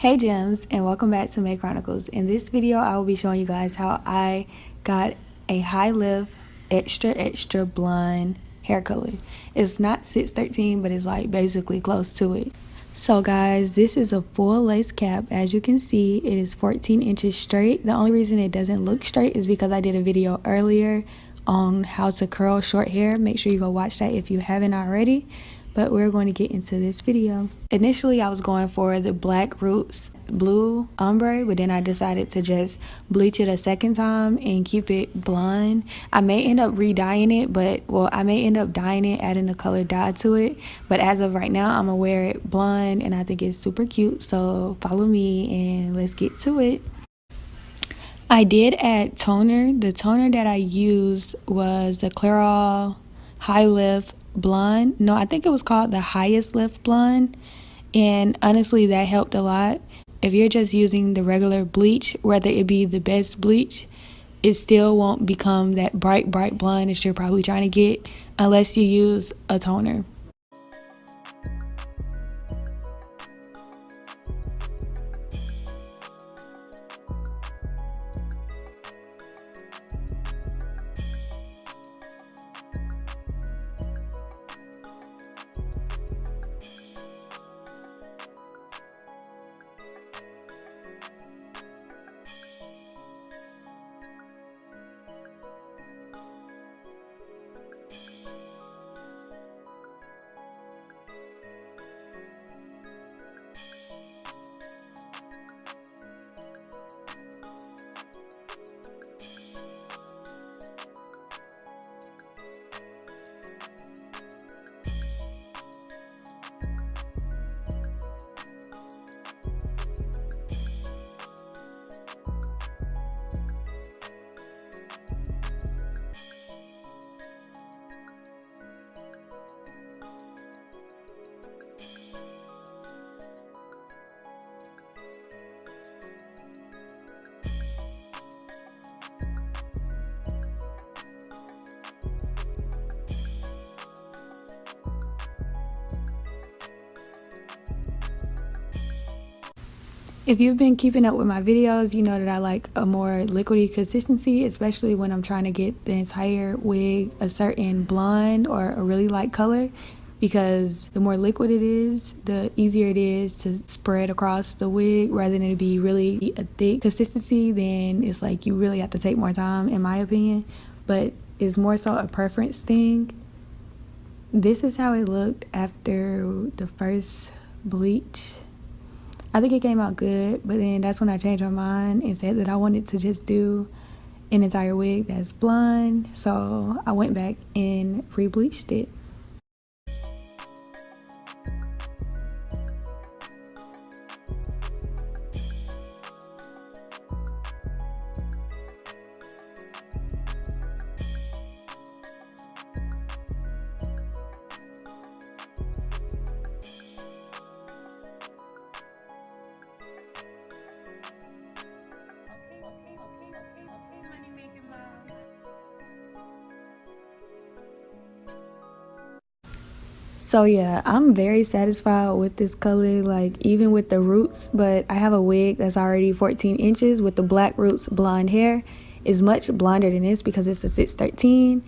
Hey gems and welcome back to May Chronicles. In this video I will be showing you guys how I got a high lift extra extra blonde hair color. It's not 613 but it's like basically close to it. So guys this is a full lace cap as you can see it is 14 inches straight. The only reason it doesn't look straight is because I did a video earlier on how to curl short hair. Make sure you go watch that if you haven't already but we're going to get into this video. Initially, I was going for the Black Roots Blue Ombre, but then I decided to just bleach it a second time and keep it blonde. I may end up re-dyeing it, but well, I may end up dyeing it, adding a color dye to it. But as of right now, I'm gonna wear it blonde and I think it's super cute. So follow me and let's get to it. I did add toner. The toner that I used was the Clairol High Lift blonde. No, I think it was called the highest lift blonde. And honestly, that helped a lot. If you're just using the regular bleach, whether it be the best bleach, it still won't become that bright, bright blonde that you're probably trying to get unless you use a toner. If you've been keeping up with my videos, you know that I like a more liquidy consistency, especially when I'm trying to get the entire wig a certain blonde or a really light color because the more liquid it is, the easier it is to spread across the wig rather than it be really a thick consistency, then it's like you really have to take more time in my opinion, but it's more so a preference thing. This is how it looked after the first bleach I think it came out good, but then that's when I changed my mind and said that I wanted to just do an entire wig that's blonde. So I went back and re-bleached it. So yeah, I'm very satisfied with this color, like even with the roots, but I have a wig that's already 14 inches with the black roots blonde hair. is much blonder than this because it's a 613.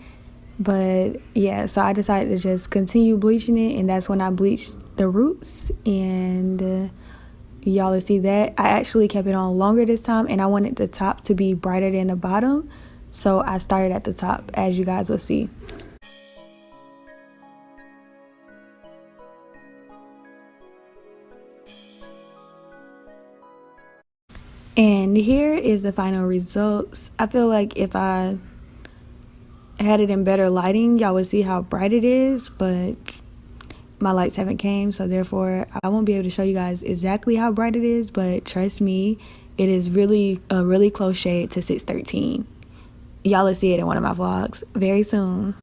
But yeah, so I decided to just continue bleaching it and that's when I bleached the roots and uh, y'all will see that. I actually kept it on longer this time and I wanted the top to be brighter than the bottom. So I started at the top as you guys will see. And here is the final results. I feel like if I had it in better lighting, y'all would see how bright it is, but my lights haven't came, so therefore I won't be able to show you guys exactly how bright it is, but trust me, it is really a really close shade to 613. Y'all will see it in one of my vlogs very soon.